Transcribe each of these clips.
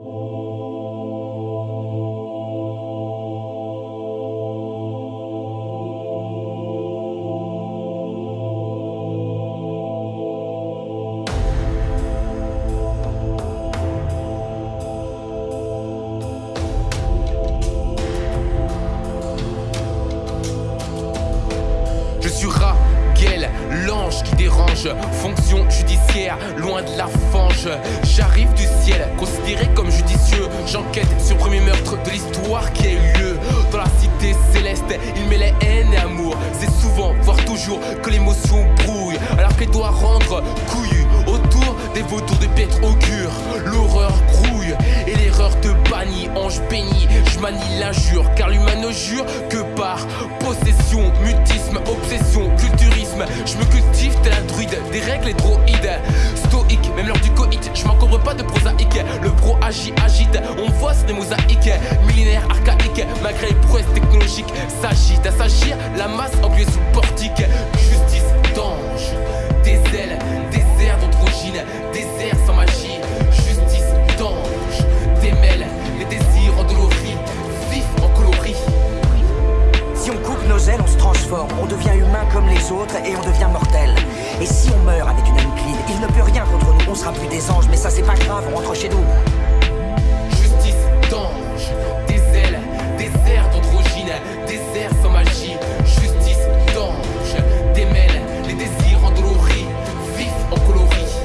Je suis L'ange qui dérange Fonction judiciaire, loin de la fange. J'arrive du ciel, considéré comme judicieux. J'enquête sur le premier meurtre de l'histoire qui a eu lieu Dans la cité céleste, il mêlait haine et amour. C'est souvent, voire toujours, que l'émotion brouille. Alors qu'elle doit rendre couillu Autour des vautours de piètre augure L'horreur grouille et l'erreur te bannit. Ange béni, je manie l'injure Car l'humain ne jure que par Mutisme, obsession, culturisme. Je me cultive tel un druide, des règles et droïdes. Stoïque, même lors du coït Je m'encombre pas de prosaïque. Le pro agit, agite, on voit sur des mosaïques. Millénaire, archaïque, malgré les prouesses technologiques. S'agite à s'agir, la masse humain comme les autres et on devient mortel. Et si on meurt avec une âme clean, il ne peut rien contre nous, on sera plus des anges, mais ça c'est pas grave, on rentre chez nous. Justice d'ange, des ailes, des airs d'androgyne, des airs sans magie. Justice d'ange, démêle les désirs endoloris, vifs en coloris.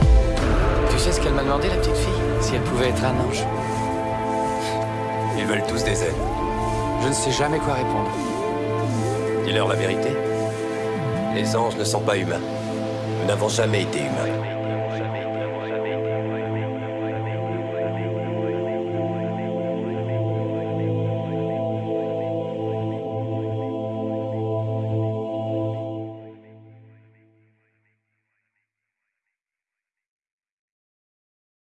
Tu sais ce qu'elle m'a demandé, la petite fille? Si elle pouvait être un ange. Ils veulent tous des ailes. Je ne sais jamais quoi répondre. Dis-leur la vérité. Les anges ne sont pas humains. Nous n'avons jamais été humains.